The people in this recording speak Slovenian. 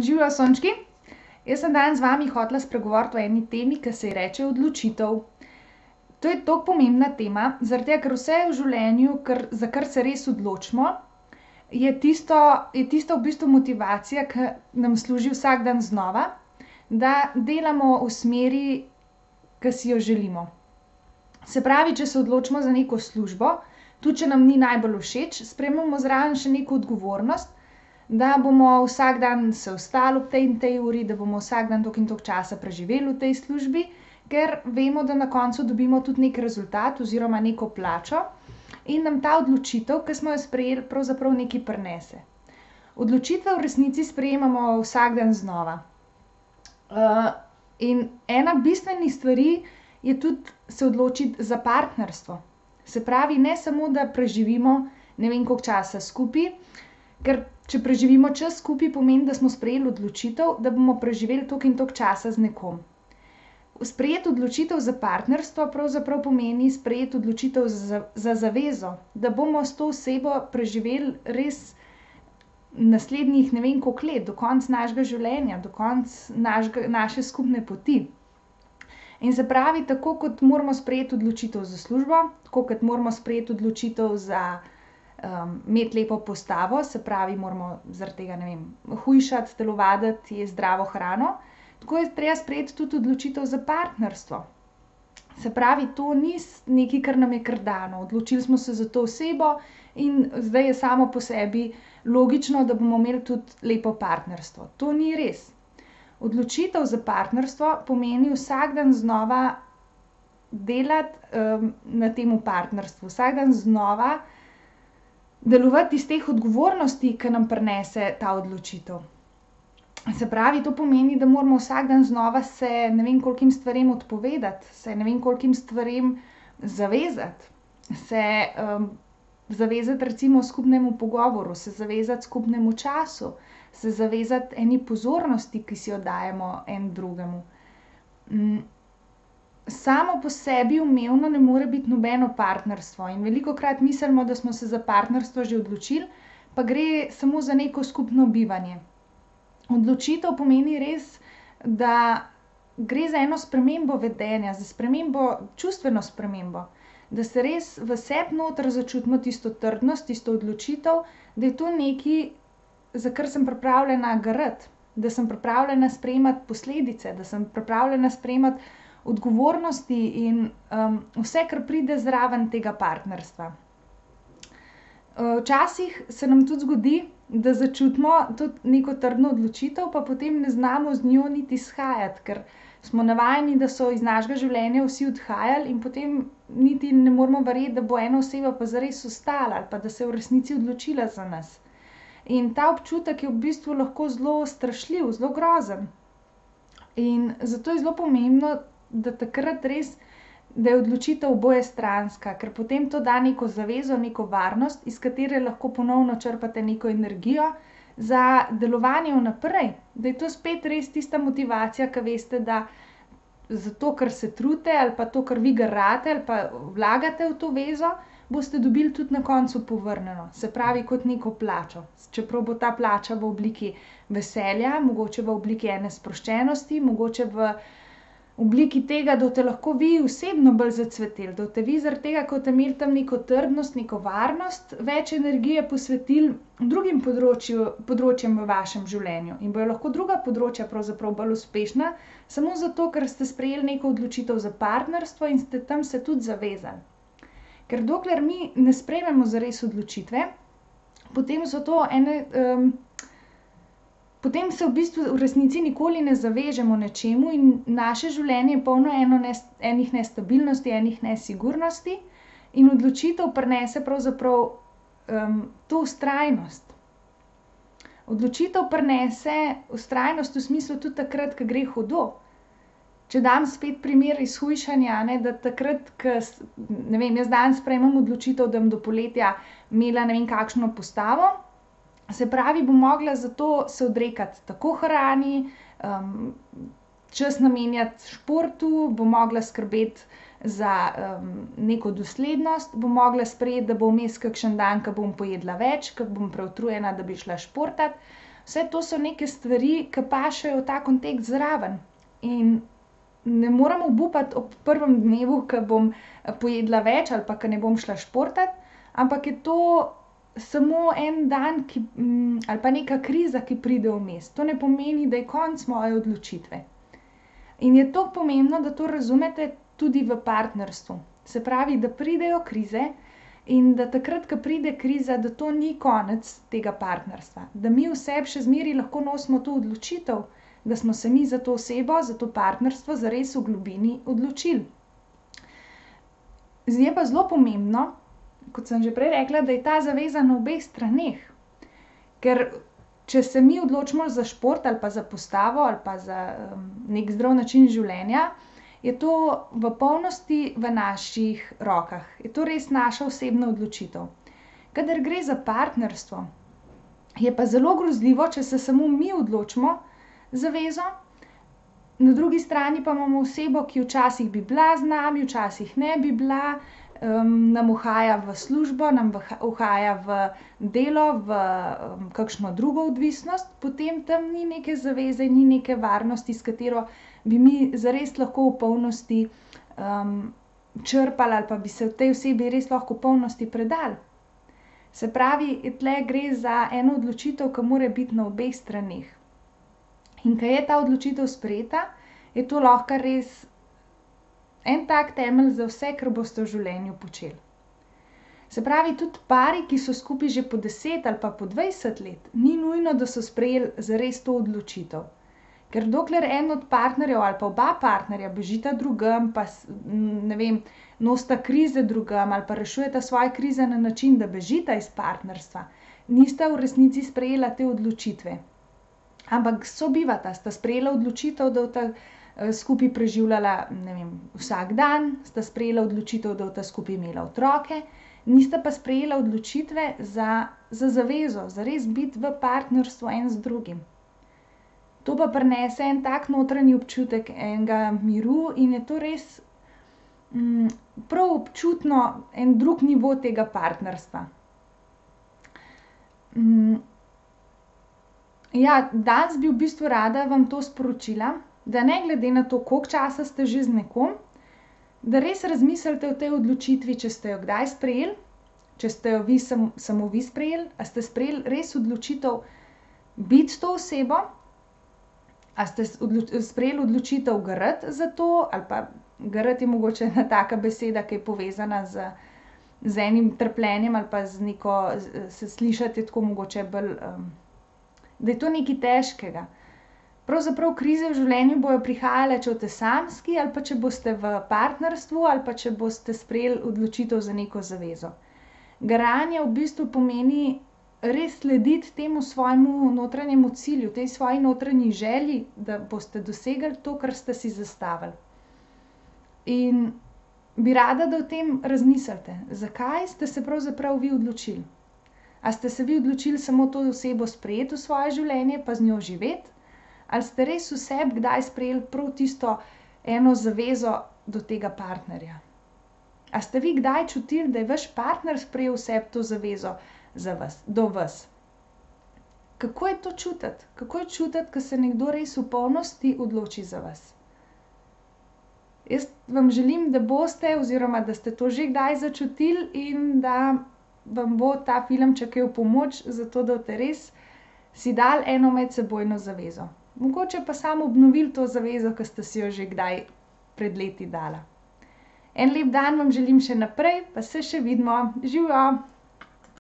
Živijo sončki. Jaz sem danes z vami hotela spregovoriti o eni temi, ke se ji reče odločitev. To je tako pomembna tema, zaradi tega, ker vse v življenju, kar, za kar se res odločimo, je tisto, je tisto v bistvu motivacija, ke nam služi vsak dan znova, da delamo v smeri, ke si jo želimo. Se pravi, če se odločimo za neko službo, tudi če nam ni najbolj všeč, sprejmemo zraven še neko odgovornost, da bomo vsak dan se vstali ob tej in tej uri, da bomo vsak dan toliko in toliko časa preživeli v tej službi, ker vemo, da na koncu dobimo tudi neki rezultat oziroma neko plačo in nam ta odločitev, ke smo jo sprejeli, pravzaprav nekaj prinese. Odločitve v resnici sprejemamo vsak dan znova. in ena bistvenih stvari je tudi se odločiti za partnerstvo. Se pravi, ne samo, da preživimo ne vem koliko časa skupaj, ker če preživimo čas skupaj, pomeni, da smo sprejeli odločitev, da bomo preživeli toliko in toliko časa z nekom. Sprejeti odločitev za partnerstvo pravzaprav pomeni sprejeti odločitev za, za zavezo, da bomo s to osebo preživeli res naslednjih ne vem koliko let, do konca našega življenja, do konca naše skupne poti. In se pravi, tako kot moramo sprejeti odločitev za službo, tako kot moramo sprejeti odločitev za, imeti lepo postavo, se pravi, moramo zaradi tega, ne vem, hujšati, telovaditi, jesti zdravo hrano, tako je treba sprejeti tudi odločitev za partnerstvo. Se pravi, to ni nekaj, kar nam je kar dano, odločili smo se za to osebo in zdaj je samo po sebi logično, da bomo imeli tudi lepo partnerstvo. To ni res. Odločitev za partnerstvo pomeni vsak dan znova delati, na tem partnerstvu, vsak dan znova delovati iz teh odgovornosti, ke nam prinese ta odločitev. Se pravi, to pomeni, da moramo vsak dan znova se ne vem kolikim stvarem odpovedati, se ne vem kolikim stvarem zavezati, se, zavezati recimo skupnemu pogovoru, se zavezati skupnemu času, se zavezati eni pozornosti, ki si jo dajemo en drugemu. Samo po sebi umevno ne more biti nobeno partnerstvo in velikokrat mislimo, da smo se za partnerstvo že odločili, pa gre samo za neko skupno bivanje. Odločitev pomeni res, da gre za eno spremembo vedenja, za spremembo, čustveno spremembo. Da se res v sebi noter začutimo tisto trdnost, tisto odločitev, da je to nekaj, za kar sem pripravljena garati. Da sem pripravljena sprejemati posledice, da sem pripravljena sprejemati odgovornosti in, vse, kar pride zraven tega partnerstva. včasih se nam tudi zgodi, da začutimo tudi neko trdno odločitev, pa potem ne znamo z njo niti shajati, ker smo navajeni, da so iz našega življenja vsi odhajali, in potem niti ne moremo verjeti, da bo ena oseba pa zares ostala ali pa da se je v resnici odločila za nas. In ta občutek je v bistvu lahko zelo strašljiv, zelo grozen. In zato je zelo pomembno, da takrat res, da je odločitev obojestranska, ker potem to da neko zavezo, neko varnost, iz katere lahko ponovno črpate neko energijo za delovanje vnaprej. Da je to spet res tista motivacija, ke veste, da zato, ker se trudite, ali pa to, ker vi garate ali pa vlagate v to zvezo, boste dobili tudi na koncu povrnjeno, se pravi kot neko plačo. Čeprav bo ta plača v obliki veselja, mogoče v obliki ene sproščenosti, mogoče v obliki tega, da boste lahko vi osebno bolj zacveteli, da boste vi zaradi tega, ke boste imeli tam neko trdnost, neko varnost, več energije posvetili drugim področjem v vašem življenju in bojo lahko druga področja pravzaprav bolj uspešna, samo zato, ker ste sprejeli neko odločitev za partnerstvo in ste tam se tudi zavezali. Ker dokler mi ne sprejmemo zares odločitve, potem so to ene, potem se v bistvu v resnici nikoli ne zavežemo nečemu in naše življenje je polno eno enih nestabilnosti, enih nesigurnosti in odločitev prinese pravzaprav, to vztrajnost. Odločitev prinese vztrajnost v smislu tudi takrat, ke gre hudo. Če dam spet primer iz hujšanja, a ne, da takrat, ke ne vem, jaz danes sprejmem odločitev, da bom do poletja imela ne vem kakšno postavo, se pravi, bom mogla za to se odrekati tako hrani, čas namenjati športu, bom mogla skrbeti za, neko doslednost, bom mogla sprejeti, da bo vmes kakšen dan, ke bom pojedla več, ke bom preutrujena, da bi šla športat. Vse to so neke stvari, ke pašejo v ta kontekst zraven. In ne morem obupati ob prvem dnevu, ke bom pojedla več ali pa ke ne bom šla športat, ampak je to samo en dan, ki, ali pa neka kriza, ki pride vmes. To ne pomeni, da je konec moje odločitve. In je toliko pomembno, da to razumete tudi v partnerstvu. Se pravi, da pridejo krize in da takrat, ke pride kriza, da to ni konec tega partnerstva. Da mi v sebi še zmeraj lahko nosimo to odločitev, da smo se mi za to osebo, za to partnerstvo zares v globini odločili. je pa zelo pomembno, kot sem že prej rekla, da je ta zaveza na obeh straneh. Ker če se mi odločimo za šport ali pa za postavo ali pa za, neki zdrav način življenja, je to v polnosti v naših rokah. Je to res naša osebna odločitev. Kadar gre za partnerstvo, je pa zelo grozljivo, če se samo mi odločimo za zvezo, na drugi strani pa imamo osebo, ki včasih bi bila z nami, včasih ne bi bila, nam uhaja v službo, nam uhaja v delo, v, kakšno drugo odvisnost, potem tam ni neke zaveze, ni neke varnosti, s katero bi mi zares lahko v polnosti, črpali ali pa bi se tej osebi res lahko v polnosti predali. Se pravi, tule gre za eno odločitev, ke mora biti na obeh straneh. In ke je ta odločitev sprejeta, je to lahko res en tak temelj za vse, kar boste v življenju počeli. Se pravi, tudi pari, ki so skupaj že po deset ali pa po dvajset let, ni nujno, da so sprejeli zares to odločitev. Ker dokler en od partnerjev ali pa oba partnerja bežita drugam pa ne vem, nosita krize drugam ali pa rešujeta svoje krize na način, da bežita iz partnerstva, nista v resnici sprejela te odločitve. Ampak sobivata, sta sprejela odločitev, da bosta, skupaj preživljala, vem, vsak dan, sta sprejela odločitev, da bosta skupaj imela otroke, nista pa sprejela odločitve za, za zavezo, zares biti v partnerstvu en z drugim. To pa prinese en tak notranji občutek enega miru in je to res, prav občutno en drug nivo tega partnerstva. ja, danes bi v bistvu rada vam to sporočila, da ne glede na to, koliko časa ste že z nekom, da res razmislite o tej odločitvi, če ste jo kdaj sprejeli, če ste jo vi samo vi sprejeli, a ste sprejeli res odločitev biti to osebo, a ste sprejeli odločitev garati za to ali pa garati je mogoče ena taka beseda, ke je povezana z, z enim trpljenjem ali pa z neko, se slišati tako mogoče bolj, da je to nekaj težkega. Pravzaprav krize v življenju bojo prihajale, če boste samski ali pa če boste v partnerstvu ali pa če boste sprejeli odločitev za neko zavezo. Garanje v bistvu pomeni res slediti temu svojemu notranjemu cilju, tej svoji notranji želji, da boste dosegli to, kar ste si zastavili. In bi rada, da o tem razmislite, zakaj ste se pravzaprav vi odločili. A ste se vi odločili samo to osebo sprejeti v svoje življenje pa z njo živeti? Ali ste res v sebi kdaj sprejeli prav tisto eno zavezo do tega partnerja? A ste vi kdaj čutili, da je vaš partner sprejel v sebi to zavezo za vas, do vas? Kako je to čutiti? Kako je čutiti, ke se nekdo res v polnosti odloči za vas? Jaz vam želim, da boste oziroma da ste to že kdaj začutili in da vam bo ta filmček v pomoč, zato da boste res si dali eno medsebojno zavezo. Mogoče pa samo obnovili to zavezo, ke ste si jo že kdaj pred leti dala. En lep dan vam želim še naprej pa se še vidimo, živjo.